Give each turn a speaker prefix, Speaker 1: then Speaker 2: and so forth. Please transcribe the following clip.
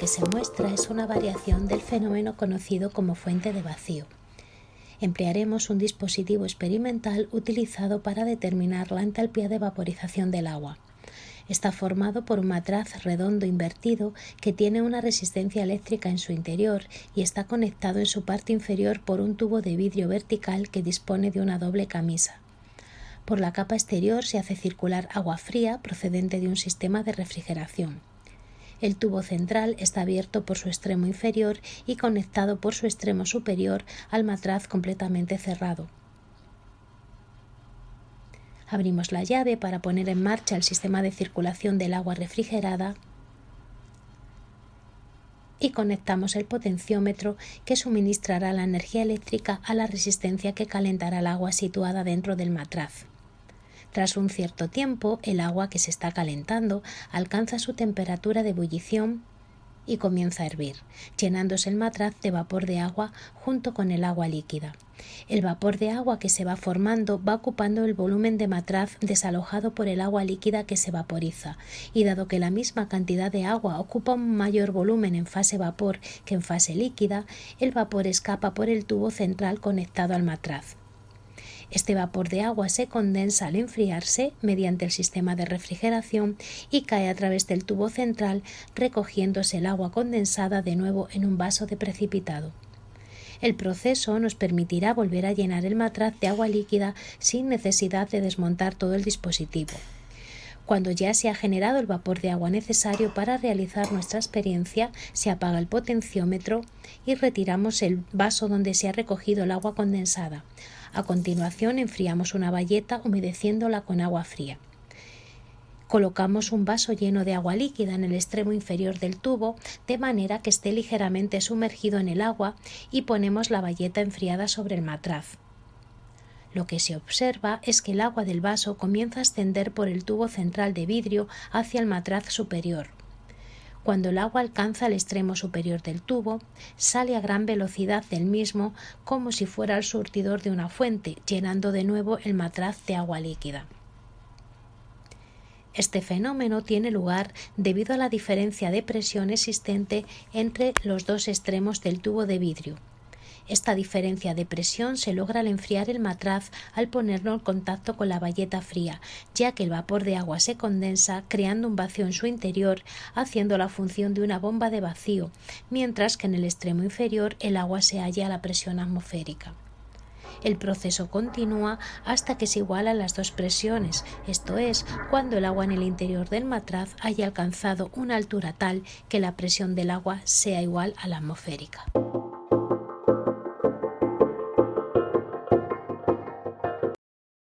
Speaker 1: que se muestra es una variación del fenómeno conocido como fuente de vacío. Emplearemos un dispositivo experimental utilizado para determinar la entalpía de vaporización del agua. Está formado por un matraz redondo invertido que tiene una resistencia eléctrica en su interior y está conectado en su parte inferior por un tubo de vidrio vertical que dispone de una doble camisa. Por la capa exterior se hace circular agua fría procedente de un sistema de refrigeración. El tubo central está abierto por su extremo inferior y conectado por su extremo superior al matraz completamente cerrado. Abrimos la llave para poner en marcha el sistema de circulación del agua refrigerada y conectamos el potenciómetro que suministrará la energía eléctrica a la resistencia que calentará el agua situada dentro del matraz. Tras un cierto tiempo, el agua que se está calentando alcanza su temperatura de ebullición y comienza a hervir, llenándose el matraz de vapor de agua junto con el agua líquida. El vapor de agua que se va formando va ocupando el volumen de matraz desalojado por el agua líquida que se vaporiza, y dado que la misma cantidad de agua ocupa un mayor volumen en fase vapor que en fase líquida, el vapor escapa por el tubo central conectado al matraz. Este vapor de agua se condensa al enfriarse mediante el sistema de refrigeración y cae a través del tubo central recogiéndose el agua condensada de nuevo en un vaso de precipitado. El proceso nos permitirá volver a llenar el matraz de agua líquida sin necesidad de desmontar todo el dispositivo. Cuando ya se ha generado el vapor de agua necesario para realizar nuestra experiencia, se apaga el potenciómetro y retiramos el vaso donde se ha recogido el agua condensada. A continuación enfriamos una bayeta humedeciéndola con agua fría. Colocamos un vaso lleno de agua líquida en el extremo inferior del tubo de manera que esté ligeramente sumergido en el agua y ponemos la bayeta enfriada sobre el matraz. Lo que se observa es que el agua del vaso comienza a ascender por el tubo central de vidrio hacia el matraz superior. Cuando el agua alcanza el extremo superior del tubo, sale a gran velocidad del mismo como si fuera el surtidor de una fuente, llenando de nuevo el matraz de agua líquida. Este fenómeno tiene lugar debido a la diferencia de presión existente entre los dos extremos del tubo de vidrio, esta diferencia de presión se logra al enfriar el matraz al ponerlo en contacto con la bayeta fría, ya que el vapor de agua se condensa creando un vacío en su interior, haciendo la función de una bomba de vacío, mientras que en el extremo inferior el agua se halla a la presión atmosférica. El proceso continúa hasta que se igualan las dos presiones, esto es, cuando el agua en el interior del matraz haya alcanzado una altura tal que la presión del agua sea igual a la atmosférica.